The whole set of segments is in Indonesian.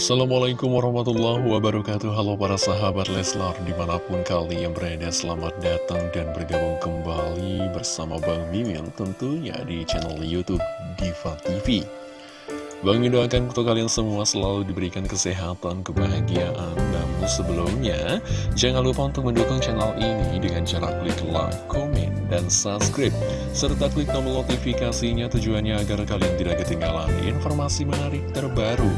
Assalamualaikum warahmatullahi wabarakatuh. Halo para sahabat Leslar Di mana pun kalian berada selamat datang dan bergabung kembali bersama Bang Mimin Tentunya di channel Youtube Diva TV Bang Mimin doakan untuk kalian semua selalu diberikan kesehatan, kebahagiaan Namun sebelumnya Jangan lupa untuk mendukung channel ini dengan cara klik like, komen, dan subscribe Serta klik tombol notifikasinya tujuannya agar kalian tidak ketinggalan informasi menarik terbaru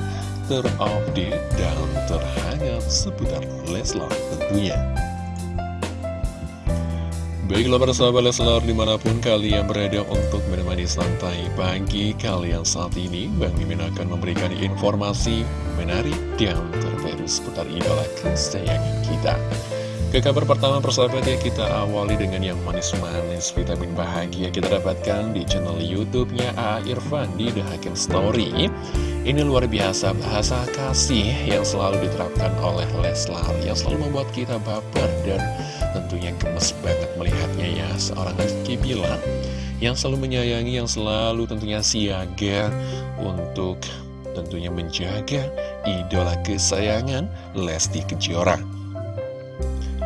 terupdate dan terhangat seputar Leslar tentunya. Baiklah para sahabat Leslar di mana pun kalian berada untuk menemani santai pagi kalian saat ini Bang Mimin akan memberikan informasi menarik dan terbaru seputar idola kesayangan kita ke kabar pertama persahabat ya kita awali dengan yang manis-manis vitamin bahagia kita dapatkan di channel YouTube-nya A. Irfan di The Hakim Story. Ini luar biasa bahasa kasih yang selalu diterapkan oleh Leslar yang selalu membuat kita baper dan tentunya gemes banget melihatnya ya seorang Rizky Bilar yang selalu menyayangi yang selalu tentunya siaga untuk tentunya menjaga idola kesayangan Lesti Kejora.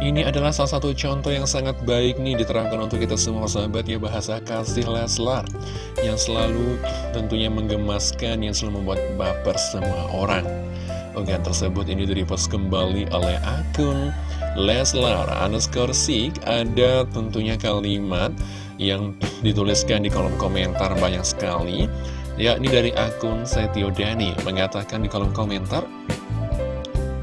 Ini adalah salah satu contoh yang sangat baik nih diterangkan untuk kita semua sahabat ya bahasa kasih Leslar. Yang selalu tentunya menggemaskan, yang selalu membuat baper semua orang. Unggahan tersebut ini direpost kembali oleh akun Leslar underscore Sik Ada tentunya kalimat yang dituliskan di kolom komentar banyak sekali. Yakni dari akun Setio Dani. Mengatakan di kolom komentar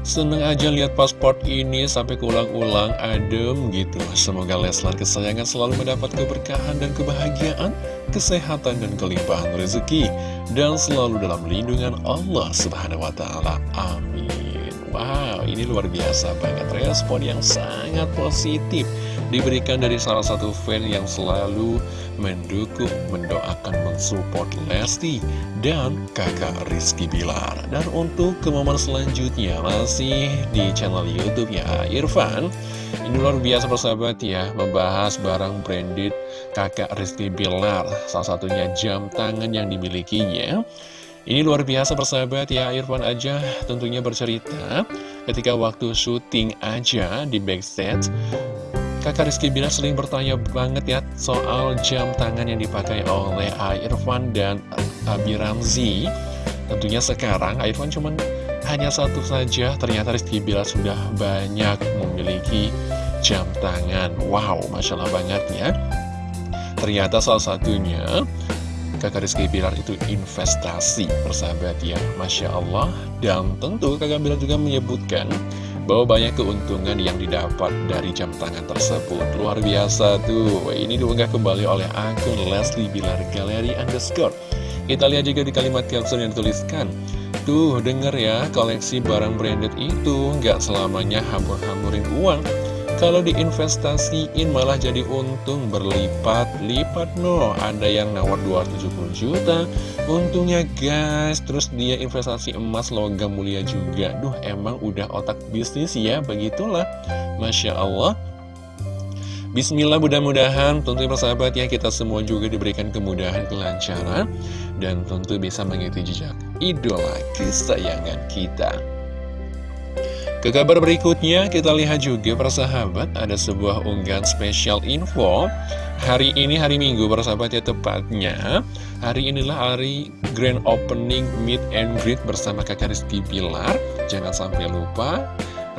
Seneng aja lihat pasport ini sampai keulang-ulang adem gitu. Semoga Leslar kesayangan selalu mendapat keberkahan dan kebahagiaan Kesehatan dan kelimpahan rezeki Dan selalu dalam lindungan Allah subhanahu wa ta'ala. Amin Wow ini luar biasa banget respon yang sangat positif Diberikan dari salah satu fan yang selalu mendukung, mendoakan, mensupport Lesti dan kakak Rizky Bilar. Dan untuk ke momen selanjutnya masih di channel Youtube ya Irfan. Ini luar biasa persahabat ya, membahas barang branded kakak Rizky Bilar, salah satunya jam tangan yang dimilikinya. Ini luar biasa persahabat ya, Irfan aja tentunya bercerita ketika waktu syuting aja di backstage Kakak Rizky Bilar sering bertanya banget ya soal jam tangan yang dipakai oleh Irfan dan Abi Ramzi. Tentunya sekarang Irfan cuma hanya satu saja, ternyata Rizky Bilar sudah banyak memiliki jam tangan. Wow, Masya Allah banget ya. Ternyata salah satunya kakak Rizky Bilar itu investasi persahabat ya. Masya Allah. Dan tentu kakak Bilar juga menyebutkan bahwa banyak keuntungan yang didapat dari jam tangan tersebut. Luar biasa tuh. Ini diunggah kembali oleh akun Leslie Bilar Galeri underscore. Kita lihat juga di kalimat caption yang dituliskan. Tuh denger ya koleksi barang branded itu nggak selamanya hambur-hamburin uang kalau diinvestasiin malah jadi untung berlipat-lipat no Ada yang nawar 270 juta Untungnya guys Terus dia investasi emas logam mulia juga. Duh emang udah otak bisnis ya Begitulah. Masya Allah. Bismillah mudah-mudahan tentu persahabat ya kita semua juga diberikan kemudahan kelancaran dan tentu bisa mengikuti jejak idola kesayangan kita. Ke kabar berikutnya, kita lihat juga persahabat, ada sebuah unggahan spesial info. Hari ini hari Minggu persahabat ya tepatnya. Hari inilah hari grand opening meet and greet bersama kakak Rizky Pilar. Jangan sampai lupa,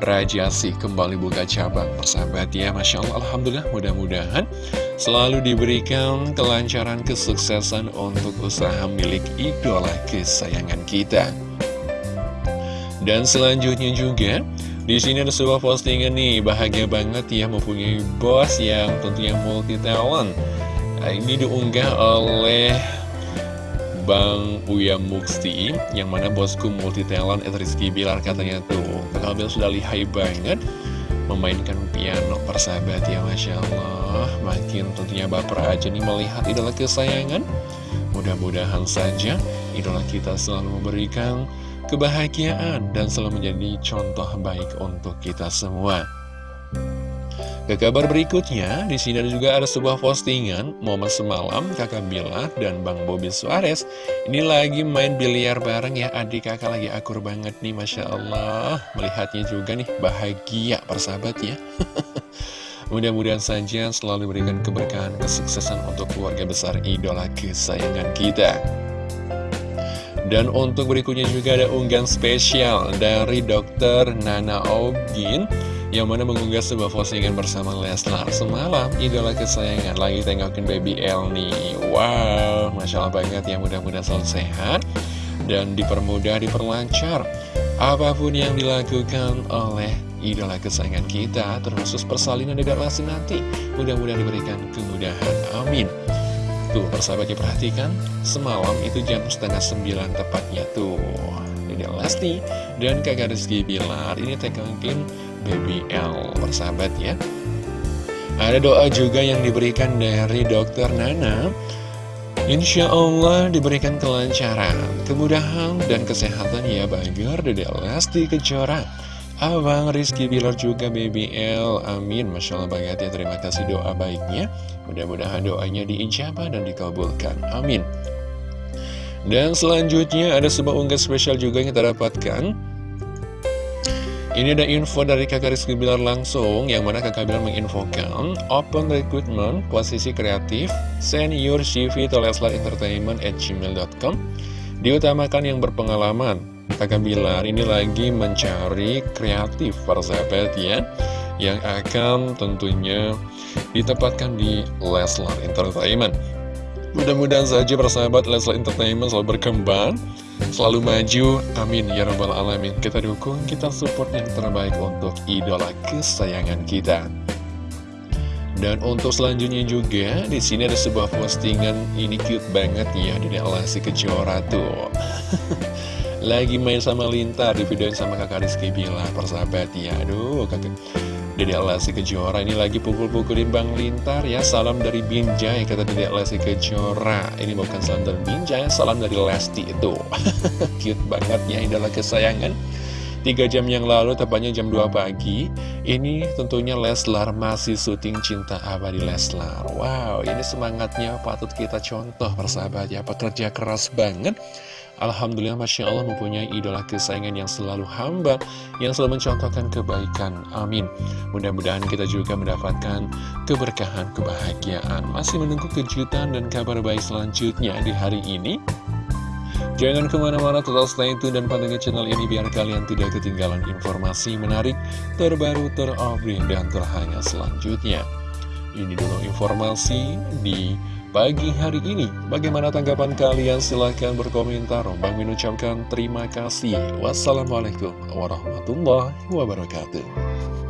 Raja sih kembali buka cabang persahabat ya Masya Allah Alhamdulillah mudah-mudahan selalu diberikan kelancaran kesuksesan untuk usaha milik idola kesayangan kita dan selanjutnya juga di sini ada sebuah postingan nih bahagia banget ya mempunyai bos yang tentunya multi talent. Nah, ini diunggah oleh Bang Uya Mukti yang mana bosku multi talent Rizky Bilar katanya tuh. Bilar sudah lihai banget memainkan piano persahabat ya Masya Allah Makin tentunya baper aja nih melihat idola kesayangan Mudah-mudahan saja idola kita selalu memberikan kebahagiaan dan selalu menjadi contoh baik untuk kita semua. Ke kabar berikutnya, di sini juga ada sebuah postingan momen semalam kakak Bilar dan Bang Bobby Suarez ini lagi main biliar bareng ya adik kakak lagi akur banget nih Masya Allah. Melihatnya juga nih bahagia persahabat ya. Mudah-mudahan saja selalu berikan keberkahan kesuksesan untuk keluarga besar idola kesayangan kita dan untuk berikutnya juga ada unggahan spesial dari dokter Nana Ogin yang mana mengunggah sebuah postingan bersama Leslar. Semalam idola kesayangan lagi tengokin baby L nih. Wow masya Allah banget ya mudah-mudahan selalu sehat dan dipermudah diperlancar. Apa pun yang dilakukan oleh idola kesayangan kita termasuk persalinan dedek lasi nanti mudah-mudahan diberikan kemudahan. Amin tuh persahabatnya perhatikan semalam itu jam setengah sembilan tepatnya tuh. Dedek Lesti dan kakak Rizky Bilar ini tengokin Baby L persahabat ya. Ada doa juga yang diberikan dari dokter Nana. Insya Allah diberikan kelancaran, kemudahan, dan kesehatan ya Bagar Dede Lesti Kejora Abang Rizky Bilar juga Baby L. Amin. Masya Allah banget ya Terima kasih doa baiknya. Mudah-mudahan doanya diijabah dan dikabulkan. Amin. Dan selanjutnya ada sebuah unggah spesial juga yang kita dapatkan. Ini ada info dari kakak Rizky Bilar langsung, yang mana kakak Bilar menginfokan Open Recruitment, posisi kreatif, send your CV to Leslar Entertainment at gmail.com Diutamakan yang berpengalaman Kakak Bilar ini lagi mencari kreatif para sahabat ya Yang akan tentunya ditempatkan di Leslar Entertainment Mudah-mudahan saja persahabat Leslar Entertainment selalu berkembang selalu maju, amin ya rabbal alamin. Kita dukung, kita support yang terbaik untuk idola kesayangan kita. Dan untuk selanjutnya juga, di sini ada sebuah postingan ini cute banget ya, di Lesti Kejora tuh. Lagi main sama Lintar, di videoin sama kakak Rizky Bila, persahabat ya. Aduh, kakak Dede Lesti Kejora ini lagi pukul-pukulin Bang Lintar ya Salam dari Binjai kata Dede Lesti Kejora Ini bukan salam dari Binjai, salam dari Lesti itu Cute banget ya idola kesayangan Tiga jam yang lalu, tepatnya jam 2 pagi Ini tentunya Leslar masih syuting Cinta Abadi Leslar. Wow, ini semangatnya patut kita contoh persahabat ya. Pekerja keras banget. Alhamdulillah Masya Allah mempunyai idola kesayangan yang selalu hamba Yang selalu mencontohkan kebaikan. Amin. Mudah-mudahan kita juga mendapatkan keberkahan, kebahagiaan. Masih menunggu kejutan dan kabar baik selanjutnya di hari ini Jangan ke mana-mana tetap stay tune dan pantengin channel ini biar kalian tidak ketinggalan informasi menarik, terbaru, terupdate, dan terhangat selanjutnya. Ini dulu informasi di pagi hari ini. Bagaimana tanggapan kalian? Silahkan berkomentar. Bang mengucapkan terima kasih. Wassalamualaikum warahmatullahi wabarakatuh.